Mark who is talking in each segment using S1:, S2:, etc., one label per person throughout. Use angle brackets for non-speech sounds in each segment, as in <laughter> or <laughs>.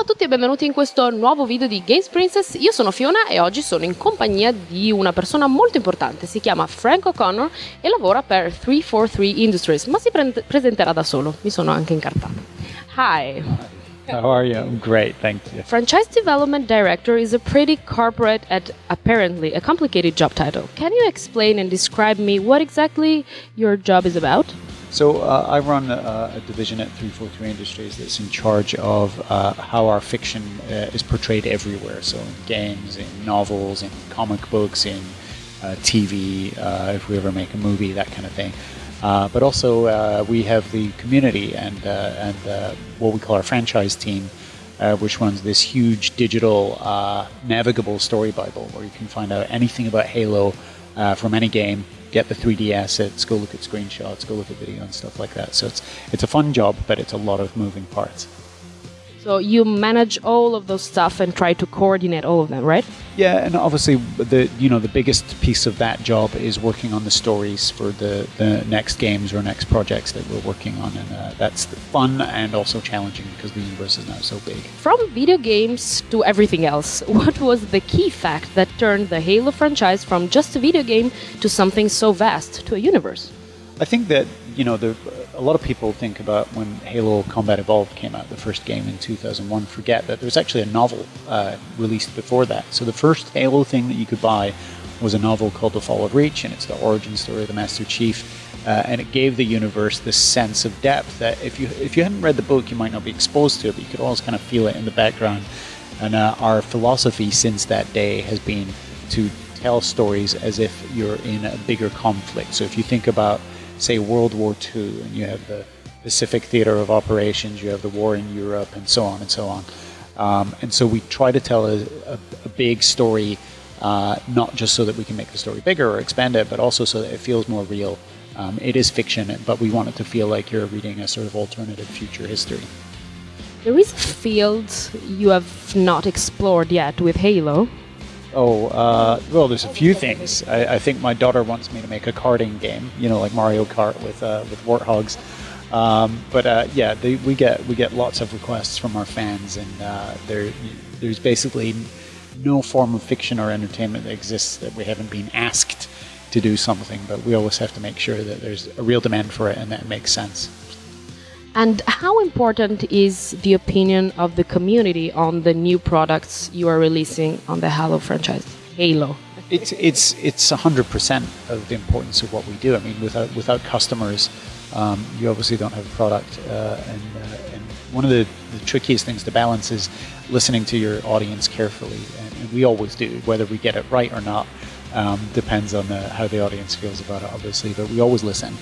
S1: a tutti e benvenuti in questo nuovo video di Games Princess. Io sono Fiona e oggi sono in compagnia di una persona molto importante. Si chiama Frank O'Connor e lavora per 343 Industries, ma si pre- presenterà da solo. Mi sono anche incartato. Hi.
S2: How are you? I'm great, thank you.
S1: Franchise Development Director is a pretty corporate and apparently a complicated job title. Can you explain and describe me what exactly your job is about?
S2: So uh, I run a, a, division at 343 Industries that's in charge of uh, how our fiction uh, is portrayed everywhere. So in games, in novels, in comic books, in uh, TV, uh, if we ever make a movie, that kind of thing. Uh, but also we have the community and and what we call our franchise team, which runs this huge digital navigable story bible where you can find out anything about Halo from any game get the 3D assets, go look at screenshots, go look at video and stuff like that. So it's it's a fun job, but it's a lot of moving parts.
S1: So you manage all of those stuff and try to coordinate all of them, right?
S2: Yeah, and obviously the you know the biggest piece of that job is working on the stories for the, the next games or next projects that we're working on, and uh, that's fun and also challenging because the universe is now so big.
S1: From video games to everything else, <laughs> what was the key fact that turned the Halo franchise from just a video game to something so vast, to a universe?
S2: I think that you know the, a lot of people think about when Halo Combat Evolved came out, the first game in 2001, forget that there was actually a novel uh, released before that. So the first Halo thing that you could buy was a novel called The Fall of Reach, and it's the origin story of the Master Chief. Uh, and it gave the universe this sense of depth that if you if you hadn't read the book, you might not be exposed to it, but you could always kind of feel it in the background. And uh, our philosophy since that day has been to tell stories as if you're in a bigger conflict. So if you think about say World War II, and you have the Pacific Theater of Operations, you have the war in Europe, and so on and so on. Um, and so we try to tell a, a, a big story, uh, not just so that we can make the story bigger or expand it, but also so that it feels more real. Um, it is fiction, but we want it to feel like you're reading a sort of alternative future history.
S1: There is a field you have not explored yet with Halo.
S2: Oh, uh, well, there's a few things. I, I, think my daughter wants me to make a karting game, you know, like Mario Kart with uh, with warthogs. Um, but uh, yeah, they, we get we get lots of requests from our fans, and uh, there there's basically no form of fiction or entertainment that exists that we haven't been asked to do something. But we always have to make sure that there's a real demand for it and that it makes sense.
S1: And how important is the opinion of the community on the new products you are releasing on the Halo franchise? Halo.
S2: It's it's it's hundred percent of the importance of what we do. I mean, without without customers, um, you obviously don't have a product. Uh, and, uh, and one of the, the, trickiest things to balance is listening to your audience carefully, and, and we always do. Whether we get it right or not um, depends on the, how the audience feels about it, obviously. But we always listen.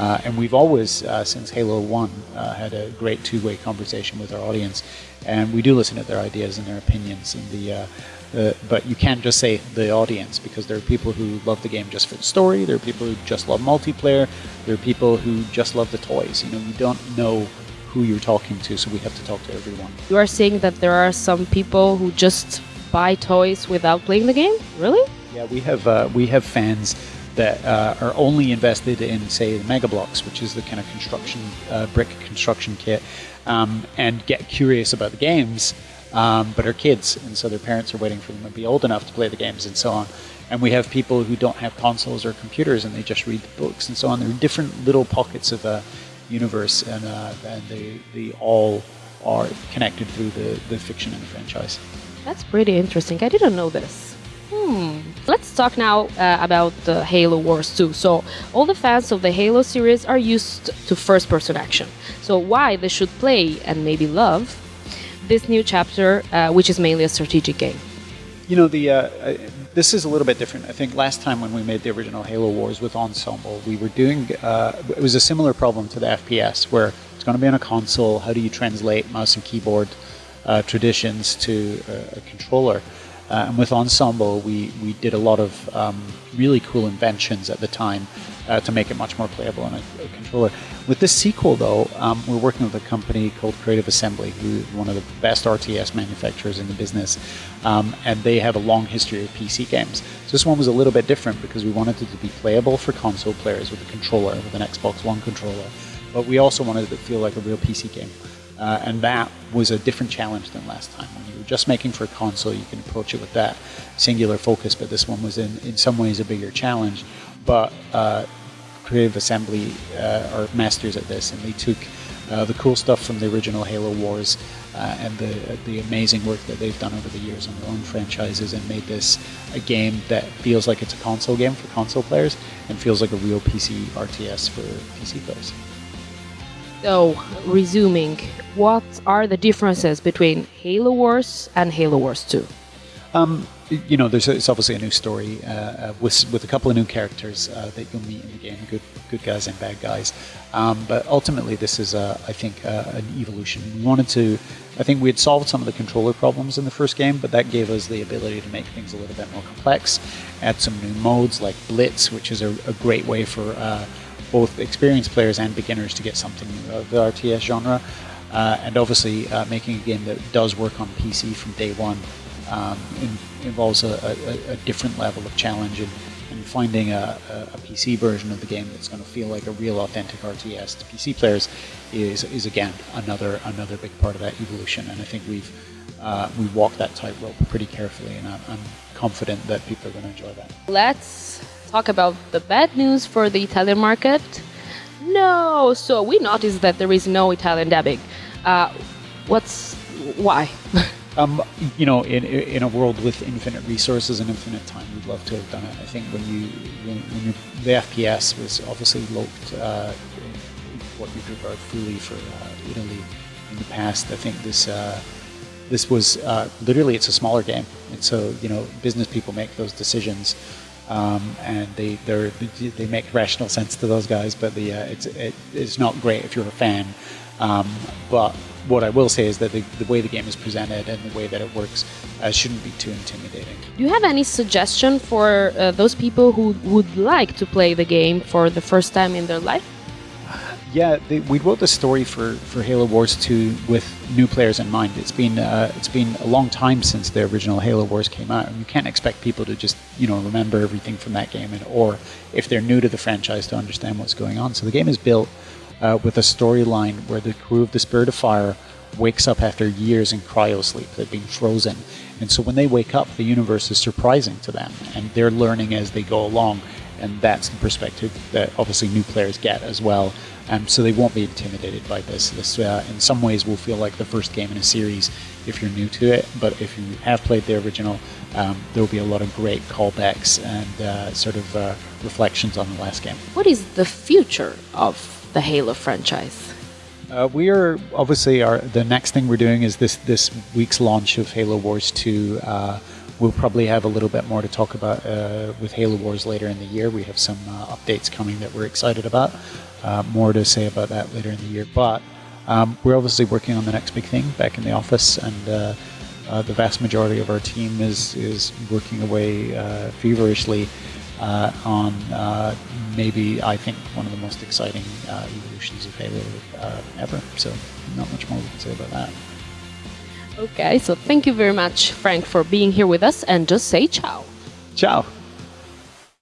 S2: Uh, and we've always, uh, since Halo 1, uh, had a great two way conversation with our audience. And we do listen to their ideas and their opinions. And the, uh, the, but you can't just say the audience because there are people who love the game just for the story, there are people who just love multiplayer, there are people who just love the toys. You know, you don't know who you're talking to, so we have to talk to everyone.
S1: You are saying that there are some people who just buy toys without playing the game? Really?
S2: Yeah, we have uh, we have fans that uh, are only invested in, say, the Mega Bloks, which is the kind of construction uh, brick construction kit, um, and get curious about the games, um, but are kids, and so their parents are waiting for them to be old enough to play the games, and so on. And we have people who don't have consoles or computers, and they just read the books, and so on. There are different little pockets of a universe, and, uh, and they, they all are connected through the, the fiction and the franchise.
S1: That's pretty interesting. I didn't know this. Hmm. Let's talk now uh, about the Halo Wars 2. So, all the fans of the Halo series are used to first person action. So, why they should play and maybe love this new chapter, uh, which is mainly a strategic game?
S2: You know, the uh, this is a little bit different. I think last time when we made the original Halo Wars with Ensemble, we were doing uh, it was a similar problem to the FPS where it's going to be on a console. How do you translate mouse and keyboard uh, traditions to a controller? Uh, and with Ensemble, we, we did a lot of um, really cool inventions at the time uh, to make it much more playable on a, a controller. With this sequel, though, um, we're working with a company called Creative Assembly, who is one of the best RTS manufacturers in the business, um, and they have a long history of PC games. So this one was a little bit different because we wanted it to be playable for console players with a controller, with an Xbox One controller, but we also wanted it to feel like a real PC game. Uh, and that was a different challenge than last time. When you were just making for a console, you can approach it with that singular focus, but this one was in, in some ways a bigger challenge. But uh, Creative Assembly uh, are masters at this, and they took uh, the cool stuff from the original Halo Wars uh, and the the amazing work that they've done over the years on their own franchises, and made this a game that feels like it's a console game for console players, and feels like a real PC RTS for PC players.
S1: So, resuming, what are the differences between Halo Wars and Halo Wars 2?
S2: Um, you know, there's it's obviously a new story uh, uh, with with a couple of new characters uh, that you'll meet in the game, good good guys and bad guys. Um, but ultimately, this is, I think, an evolution. We wanted to. I think we had solved some of the controller problems in the first game, but that gave us the ability to make things a little bit more complex. Add some new modes like Blitz, which is a, a great way for uh, both experienced players and beginners to get something of the RTS genre. Uh, and obviously, uh, making a game that does work on PC from day one um, in, involves a, a, a, different level of challenge and, and finding a, a, PC version of the game that's going to feel like a real authentic RTS to PC players is, is again another another big part of that evolution and I think we've uh, we walked that tightrope pretty carefully and I'm, I'm confident that people are going to enjoy that.
S1: Let's talk about the bad news for the Italian market. No, so we noticed that there is no Italian dubbing. Uh, what's why? <laughs>
S2: Um, you know, in, in a world with infinite resources and infinite time, we'd love to have done it. I think when you when, when you, the FPS was obviously looked uh, what you'd regard fully for uh, Italy in the past. I think this uh, this was uh, literally it's a smaller game, and so you know business people make those decisions. Um, and they they make rational sense to those guys, but the uh, it's it, it's not great if you're a fan. Um, but what I will say is that the, the, way the game is presented and the way that it works uh, shouldn't be too intimidating.
S1: Do you have any suggestion for uh, those people who would like to play the game for the first time in their life?
S2: Yeah, they, we wrote the story for, for Halo Wars 2 with new players in mind. It's been uh, it's been a long time since the original Halo Wars came out, and you can't expect people to just you know remember everything from that game, and, or if they're new to the franchise to understand what's going on. So the game is built uh, with a storyline where the crew of the Spirit of Fire wakes up after years in cryo sleep. They've been frozen. And so when they wake up, the universe is surprising to them, and they're learning as they go along. And that's the perspective that obviously new players get as well. Um, so they won't be intimidated by this. This, uh, in some ways, will feel like the first game in a series if you're new to it. But if you have played the original, um, there will be a lot of great callbacks and uh, sort of uh, reflections on the last game.
S1: What is the future of the Halo franchise?
S2: Uh, we are obviously our the next thing we're doing is this this week's launch of Halo Wars 2. Uh, we'll probably have a little bit more to talk about uh, with Halo Wars later in the year. We have some uh, updates coming that we're excited about. Uh, more to say about that later in the year, but um, we're obviously working on the next big thing back in the office, and uh, the vast majority of our team is is working away feverishly on maybe I think one of the most exciting uh, evolutions of Halo uh, ever. So not much more we can say about that.
S1: Okay, so thank you very much, Frank, for being here with us, and just say ciao.
S2: Ciao.